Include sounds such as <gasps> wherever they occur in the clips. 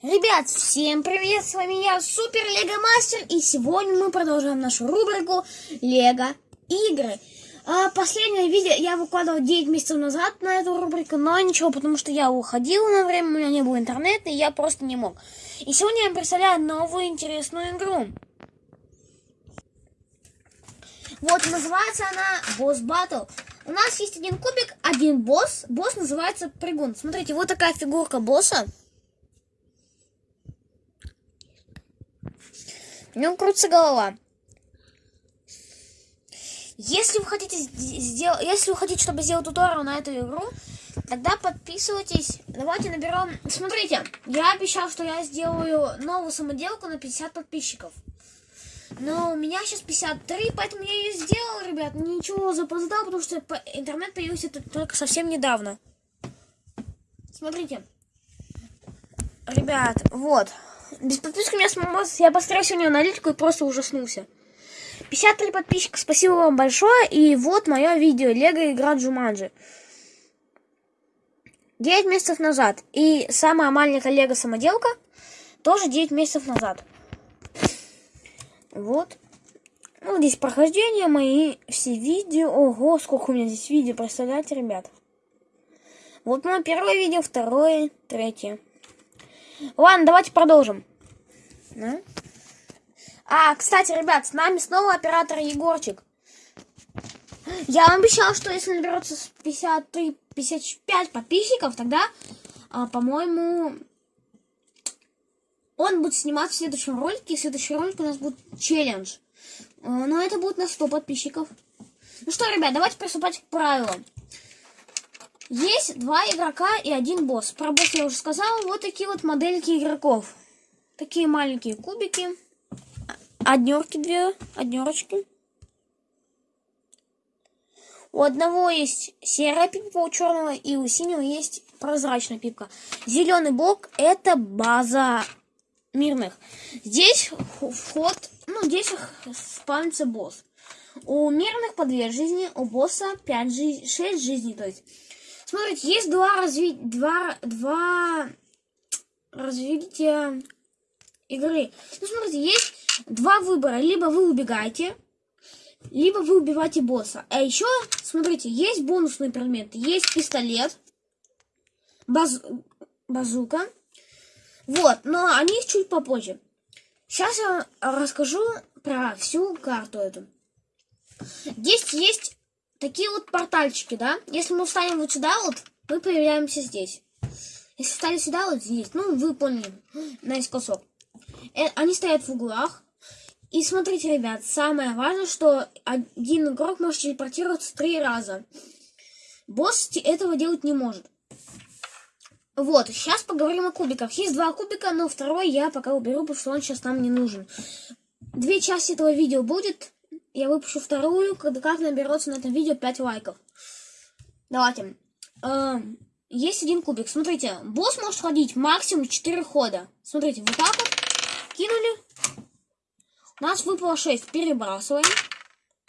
Ребят, всем привет, с вами я, Супер Лего Мастер, и сегодня мы продолжаем нашу рубрику Лего Игры. А, последнее видео я выкладывал 9 месяцев назад на эту рубрику, но ничего, потому что я уходил на время, у меня не было интернета, и я просто не мог. И сегодня я представляю новую интересную игру. Вот, называется она Босс Battle. У нас есть один кубик, один босс. Босс называется Прыгун. Смотрите, вот такая фигурка босса. В нем крутится голова. Если вы хотите сделать, если вы хотите, чтобы сделать туториал на эту игру, тогда подписывайтесь. Давайте наберем. Смотрите, я обещал, что я сделаю новую самоделку на 50 подписчиков. Но у меня сейчас 53, поэтому я ее сделал, ребят. Ничего запоздал, потому что интернет появился только совсем недавно. Смотрите. Ребят, вот. Без подписки у меня сломалось. Я посмотрел сегодня аналитику и просто ужаснулся. 53 подписчика, спасибо вам большое. И вот мое видео. Лего игра Джуманджи. 9 месяцев назад. И самая маленькая Лего самоделка тоже 9 месяцев назад. Вот. Ну, здесь прохождение, мои все видео. Ого, сколько у меня здесь видео, представляете, ребят? Вот мое первое видео, второе, третье. Ладно, давайте продолжим. Да? А, кстати, ребят, с нами снова оператор Егорчик. Я вам обещал, что если наберется 53-55 подписчиков, тогда, а, по-моему, он будет снимать в следующем ролике. И следующий ролик у нас будет челлендж. А, но это будет на 100 подписчиков. Ну что, ребят, давайте приступать к правилам. Есть два игрока и один босс. Про босса я уже сказала. Вот такие вот модельки игроков. Такие маленькие кубики. Однерки две, однерочки. У одного есть серая пипка, у черного и у синего есть прозрачная пипка. Зеленый блок это база мирных. Здесь вход, ну здесь спавнится босс. У мирных по две жизни, у босса 5 жизней, 6 жизней, то есть Смотрите, есть два разви... два... два развития игры. Ну, смотрите, есть два выбора. Либо вы убегаете, либо вы убиваете босса. А еще, смотрите, есть бонусные предметы. Есть пистолет, баз... базука. Вот, но они чуть попозже. Сейчас я расскажу про всю карту эту. Здесь есть такие вот портальчики, да? Если мы встанем вот сюда вот, мы появляемся здесь. Если встали сюда вот здесь, ну, вы поняли, <gasps> наискосок. Э, они стоят в углах. И смотрите, ребят, самое важное, что один игрок может телепортироваться три раза. Босс этого делать не может. Вот, сейчас поговорим о кубиках. Есть два кубика, но второй я пока уберу, потому что он сейчас нам не нужен. Две части этого видео будет я выпущу вторую, когда как наберется на этом видео 5 лайков. Давайте. Эм, есть один кубик. Смотрите, босс может ходить максимум 4 хода. Смотрите, вот так вот. Кинули. У нас выпало 6. Перебрасываем.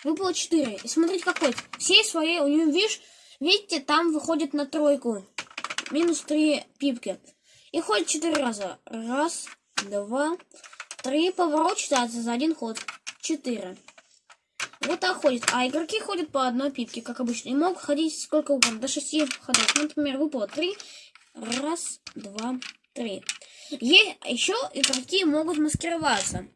Выпало 4. И смотрите, какой. Все свои, у него, видишь, видите, там выходит на тройку. Минус 3 пипки. И ходит 4 раза. Раз, два, три. Поворот считается за один ход. 4. Вот так ходит. А игроки ходят по одной пипке, как обычно. И могут ходить сколько угодно, до шести ходов. Например, выпало три. Раз, два, три. Есть еще игроки могут маскироваться.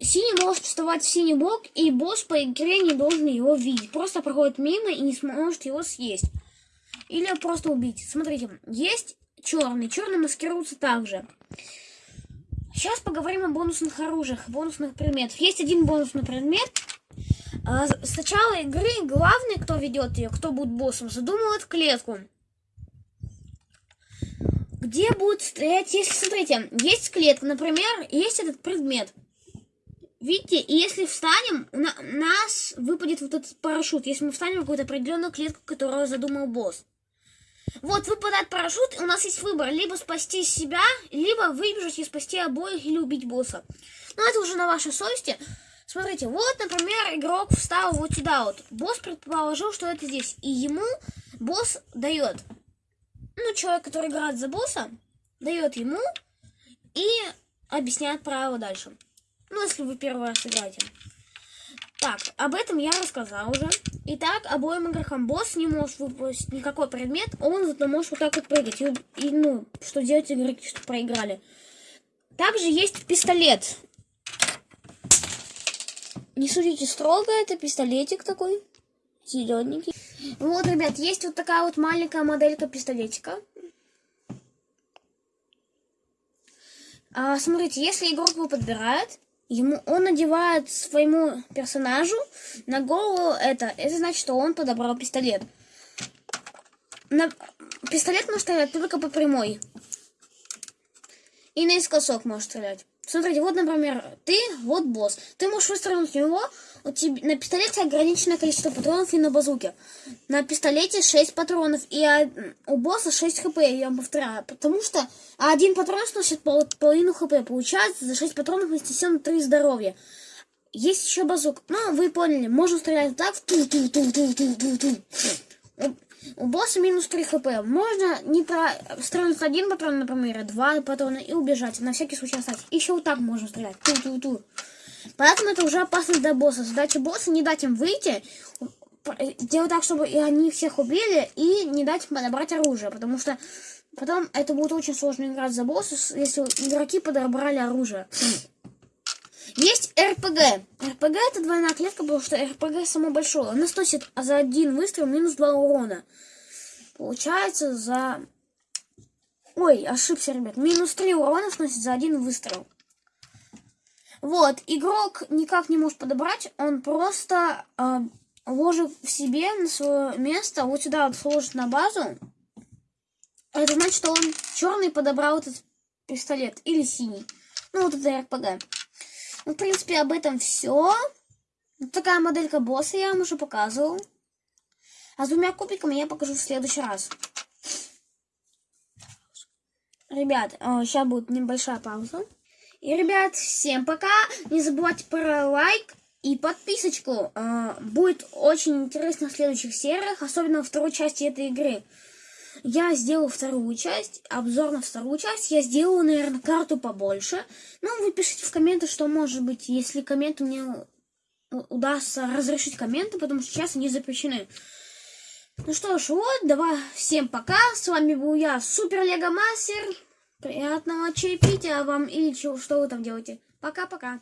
Синий может вставать в синий блок, и босс по игре не должен его видеть. Просто проходит мимо и не сможет его съесть. Или просто убить. Смотрите, есть черный. Черный маскируется также. Сейчас поговорим о бонусных оружиях, бонусных предметах. Есть один бонусный предмет. А, с начала игры главный, кто ведет ее, кто будет боссом, задумывает клетку. Где будет стоять, если, смотрите, есть клетка, например, есть этот предмет. Видите, и если встанем, у нас выпадет вот этот парашют, если мы встанем в какую-то определенную клетку, которую задумал босс. Вот выпадает парашют, у нас есть выбор. Либо спасти себя, либо выбежать и спасти обоих, или убить босса. Но это уже на вашей совести. Смотрите, вот, например, игрок встал вот сюда вот. Босс предположил, что это здесь. И ему босс дает. Ну, человек, который играет за босса, дает ему и объясняет правила дальше. Ну, если вы первый раз играете. Так, об этом я рассказал уже. Итак, обоим игрокам босс не может выпустить никакой предмет, он зато может вот так вот прыгать. И, и ну, что делать игроки, что проиграли. Также есть пистолет. Не судите строго, это пистолетик такой, зелененький. Вот, ребят, есть вот такая вот маленькая моделька пистолетика. А, смотрите, если игрок его подбирает, ему он надевает своему персонажу на голову это. Это значит, что он подобрал пистолет. На... Пистолет может стрелять только по прямой. И наискосок может стрелять. Смотрите, вот, например, ты, вот босс. Ты можешь выстрелить в него, у тебя, на пистолете ограниченное количество патронов и на базуке. На пистолете 6 патронов, и у босса 6 хп, я вам повторяю. Потому что один патрон сносит пол, половину хп. Получается, за 6 патронов мы снесем 3 здоровья. Есть еще базук. Ну, вы поняли, можно стрелять так, у босса минус 3 хп. Можно не про... стрелять один патрон, например, два патрона и убежать. На всякий случай остаться. Еще вот так можно стрелять. Ту-ту-ту. Поэтому это уже опасно для босса. Задача босса не дать им выйти, делать так, чтобы и они всех убили, и не дать им подобрать оружие. Потому что потом это будет очень сложно играть за босса, если игроки подобрали оружие. Есть РПГ. РПГ это двойная клетка, потому что РПГ само большое. Она сносит за один выстрел минус 2 урона. Получается за... Ой, ошибся, ребят. Минус 3 урона сносит за один выстрел. Вот, игрок никак не может подобрать, он просто э, ложит в себе на свое место, вот сюда вот сложит на базу. Это значит, что он черный подобрал этот пистолет или синий. Ну, вот это РПГ. Ну, в принципе, об этом все. Вот такая моделька босса я вам уже показывал. А с двумя кубиками я покажу в следующий раз. Ребят, сейчас будет небольшая пауза. И, ребят, всем пока. Не забывайте про лайк и подписочку. Э, будет очень интересно в следующих сериях, особенно во второй части этой игры. Я сделал вторую часть, обзор на вторую часть. Я сделаю, наверное, карту побольше. Ну, вы пишите в комменты, что может быть, если комменты мне удастся разрешить комменты, потому что сейчас они запрещены. Ну что ж, вот, давай, всем пока. С вами был я, Супер Лего Мастер. Приятного чаепития вам или чего, что вы там делаете. Пока-пока.